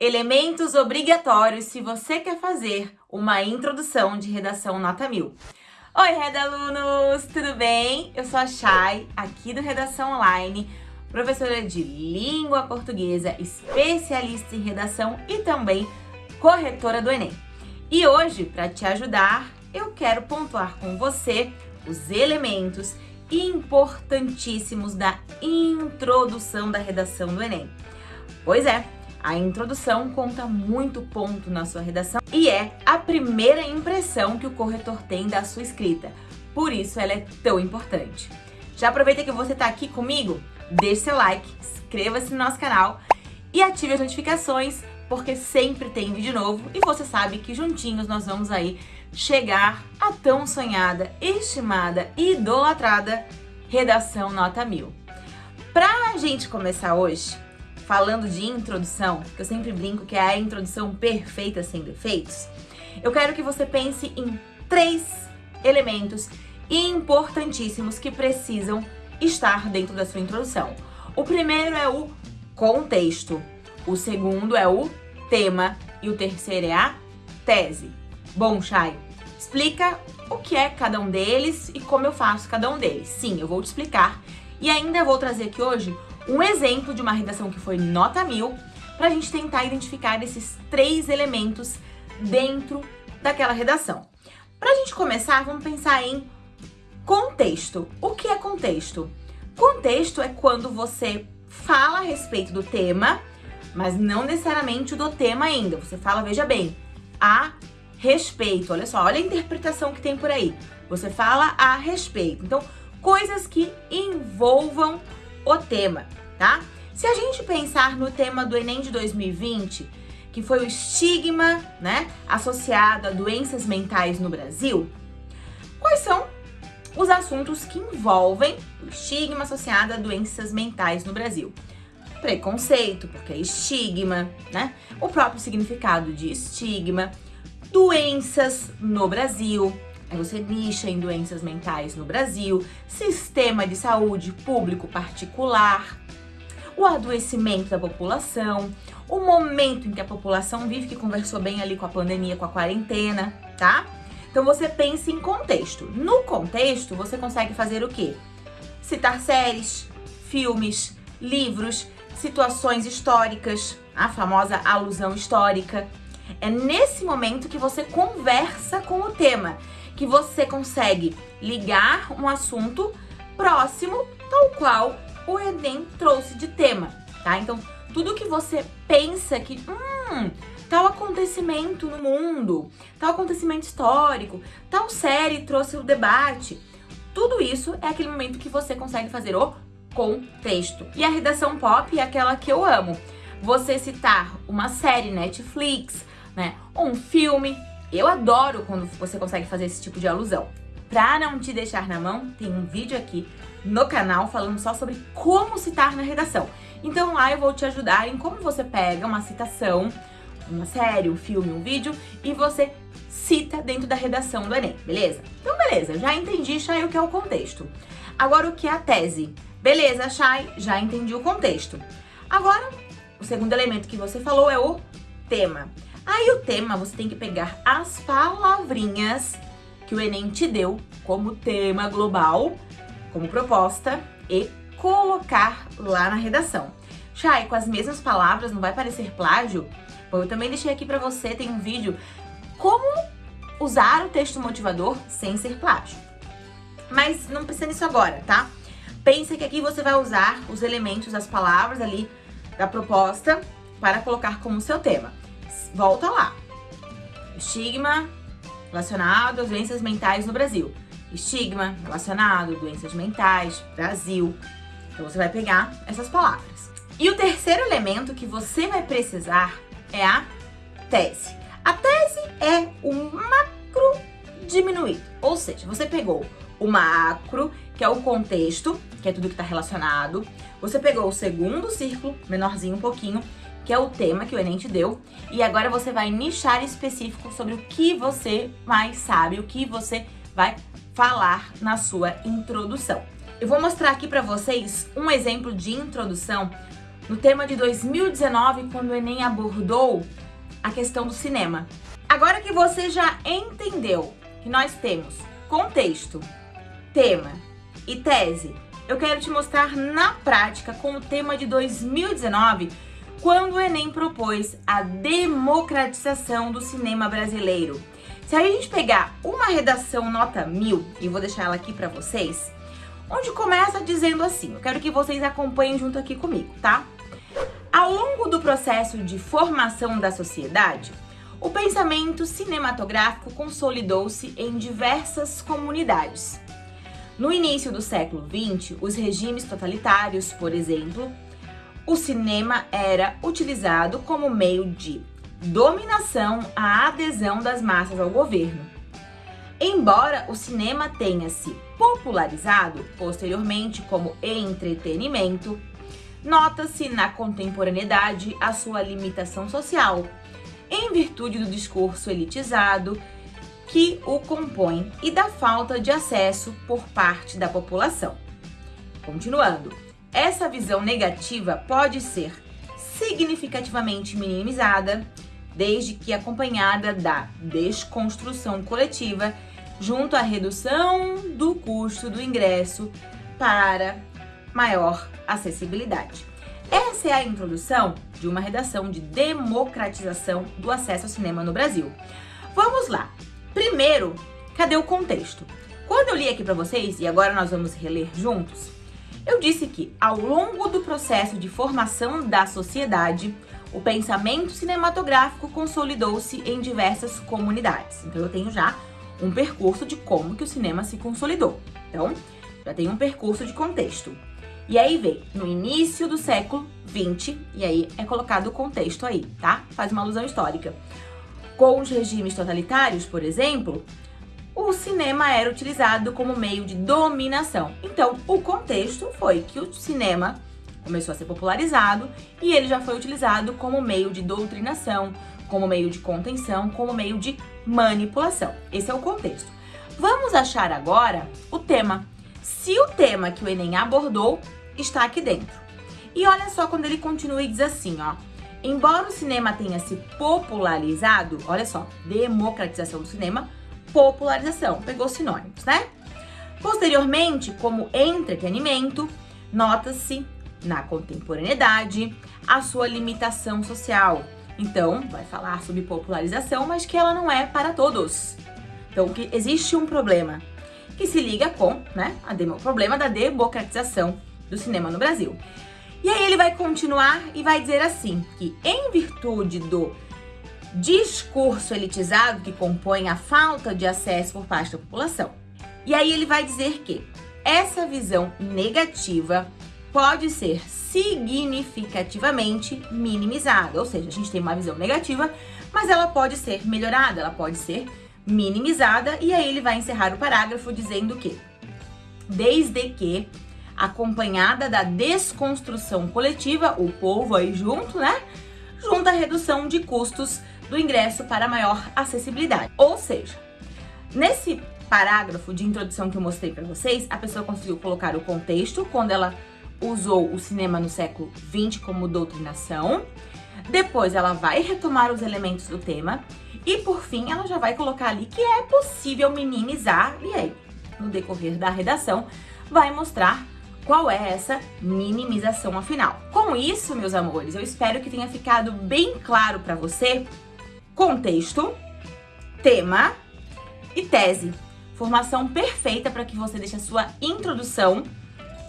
Elementos obrigatórios se você quer fazer uma introdução de redação nota mil. Oi, Redalunos! Tudo bem? Eu sou a Chay, aqui do Redação Online, professora de língua portuguesa, especialista em redação e também corretora do Enem. E hoje, para te ajudar, eu quero pontuar com você os elementos importantíssimos da introdução da redação do Enem. Pois é, a introdução conta muito ponto na sua redação e é a primeira impressão que o corretor tem da sua escrita. Por isso ela é tão importante. Já aproveita que você está aqui comigo? Deixe seu like, inscreva-se no nosso canal e ative as notificações, porque sempre tem vídeo novo e você sabe que juntinhos nós vamos aí chegar à tão sonhada, estimada e idolatrada redação nota mil. Pra gente começar hoje, falando de introdução, que eu sempre brinco que é a introdução perfeita sem defeitos, eu quero que você pense em três elementos importantíssimos que precisam estar dentro da sua introdução. O primeiro é o contexto, o segundo é o tema e o terceiro é a tese. Bom, Chay, explica o que é cada um deles e como eu faço cada um deles. Sim, eu vou te explicar e ainda vou trazer aqui hoje um exemplo de uma redação que foi nota mil, para a gente tentar identificar esses três elementos dentro daquela redação. Para a gente começar, vamos pensar em contexto. O que é contexto? Contexto é quando você fala a respeito do tema, mas não necessariamente do tema ainda. Você fala, veja bem, a respeito. Olha só, olha a interpretação que tem por aí. Você fala a respeito. Então, coisas que envolvam o tema tá? Se a gente pensar no tema do Enem de 2020, que foi o estigma, né, associado a doenças mentais no Brasil, quais são os assuntos que envolvem o estigma associado a doenças mentais no Brasil? Preconceito, porque é estigma, né? O próprio significado de estigma, doenças no Brasil, você nicha em doenças mentais no Brasil, sistema de saúde público particular, o adoecimento da população, o momento em que a população vive, que conversou bem ali com a pandemia, com a quarentena, tá? Então você pensa em contexto. No contexto, você consegue fazer o quê? Citar séries, filmes, livros, situações históricas, a famosa alusão histórica. É nesse momento que você conversa com o tema, que você consegue ligar um assunto próximo, tal qual o Enem trouxe de tema, tá? Então, tudo que você pensa que, hum, tal acontecimento no mundo, tal acontecimento histórico, tal série trouxe o debate, tudo isso é aquele momento que você consegue fazer o contexto. E a redação pop é aquela que eu amo. Você citar uma série Netflix, né, um filme, eu adoro quando você consegue fazer esse tipo de alusão. Pra não te deixar na mão, tem um vídeo aqui no canal falando só sobre como citar na redação. Então lá eu vou te ajudar em como você pega uma citação, uma série, um filme, um vídeo, e você cita dentro da redação do Enem, beleza? Então beleza, já entendi, Chay, o que é o contexto. Agora o que é a tese? Beleza, Chay, já entendi o contexto. Agora, o segundo elemento que você falou é o tema. Aí o tema, você tem que pegar as palavrinhas que o Enem te deu como tema global como proposta e colocar lá na redação. Chay, com as mesmas palavras, não vai parecer plágio? Bom, eu também deixei aqui pra você, tem um vídeo como usar o texto motivador sem ser plágio. Mas não precisa nisso agora, tá? Pensa que aqui você vai usar os elementos, as palavras ali da proposta para colocar como seu tema. Volta lá. Estigma relacionado às doenças mentais no Brasil estigma relacionado, doenças mentais, Brasil. Então você vai pegar essas palavras. E o terceiro elemento que você vai precisar é a tese. A tese é o macro diminuído, ou seja, você pegou o macro, que é o contexto, que é tudo que está relacionado. Você pegou o segundo círculo, menorzinho um pouquinho, que é o tema que o Enem te deu. E agora você vai nichar específico sobre o que você mais sabe, o que você vai falar na sua introdução. Eu vou mostrar aqui para vocês um exemplo de introdução no tema de 2019, quando o Enem abordou a questão do cinema. Agora que você já entendeu que nós temos contexto, tema e tese, eu quero te mostrar na prática com o tema de 2019, quando o Enem propôs a democratização do cinema brasileiro. Se a gente pegar uma redação nota mil, e vou deixar ela aqui para vocês, onde começa dizendo assim, eu quero que vocês acompanhem junto aqui comigo, tá? Ao longo do processo de formação da sociedade, o pensamento cinematográfico consolidou-se em diversas comunidades. No início do século XX, os regimes totalitários, por exemplo, o cinema era utilizado como meio de dominação à adesão das massas ao governo. Embora o cinema tenha se popularizado posteriormente como entretenimento, nota-se na contemporaneidade a sua limitação social, em virtude do discurso elitizado que o compõe e da falta de acesso por parte da população. Continuando, essa visão negativa pode ser significativamente minimizada, desde que acompanhada da desconstrução coletiva junto à redução do custo do ingresso para maior acessibilidade. Essa é a introdução de uma redação de democratização do acesso ao cinema no Brasil. Vamos lá. Primeiro, cadê o contexto? Quando eu li aqui para vocês, e agora nós vamos reler juntos, eu disse que ao longo do processo de formação da sociedade, o pensamento cinematográfico consolidou-se em diversas comunidades. Então eu tenho já um percurso de como que o cinema se consolidou. Então, já tem um percurso de contexto. E aí vem no início do século 20, e aí é colocado o contexto aí, tá? Faz uma alusão histórica. Com os regimes totalitários, por exemplo, o cinema era utilizado como meio de dominação. Então, o contexto foi que o cinema começou a ser popularizado e ele já foi utilizado como meio de doutrinação, como meio de contenção, como meio de manipulação. Esse é o contexto. Vamos achar agora o tema. Se o tema que o Enem abordou está aqui dentro. E olha só quando ele continua e diz assim, ó. Embora o cinema tenha se popularizado, olha só, democratização do cinema, popularização, pegou sinônimos, né? Posteriormente, como entretenimento, nota-se na contemporaneidade a sua limitação social. Então, vai falar sobre popularização, mas que ela não é para todos. Então, que existe um problema que se liga com né, o problema da democratização do cinema no Brasil. E aí ele vai continuar e vai dizer assim, que em virtude do discurso elitizado que compõe a falta de acesso por parte da população. E aí ele vai dizer que essa visão negativa pode ser significativamente minimizada, ou seja, a gente tem uma visão negativa, mas ela pode ser melhorada, ela pode ser minimizada, e aí ele vai encerrar o parágrafo dizendo que, desde que acompanhada da desconstrução coletiva, o povo aí junto, né? Junto à redução de custos do ingresso para maior acessibilidade. Ou seja, nesse parágrafo de introdução que eu mostrei para vocês, a pessoa conseguiu colocar o contexto, quando ela usou o cinema no século XX como doutrinação, depois ela vai retomar os elementos do tema e por fim ela já vai colocar ali que é possível minimizar e aí, no decorrer da redação, vai mostrar qual é essa minimização afinal. Com isso, meus amores, eu espero que tenha ficado bem claro para você contexto, tema e tese. Formação perfeita para que você deixe a sua introdução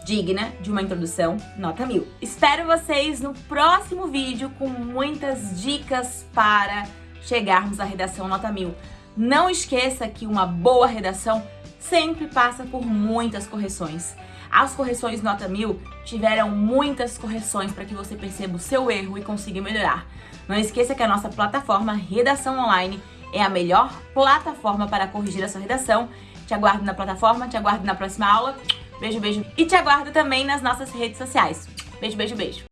digna de uma introdução nota mil. Espero vocês no próximo vídeo com muitas dicas para chegarmos à redação nota mil. Não esqueça que uma boa redação sempre passa por muitas correções. As correções nota mil tiveram muitas correções para que você perceba o seu erro e consiga melhorar. Não esqueça que a nossa plataforma Redação Online é a melhor plataforma para corrigir a sua redação. Te aguardo na plataforma, te aguardo na próxima aula. Beijo, beijo. E te aguardo também nas nossas redes sociais. Beijo, beijo, beijo.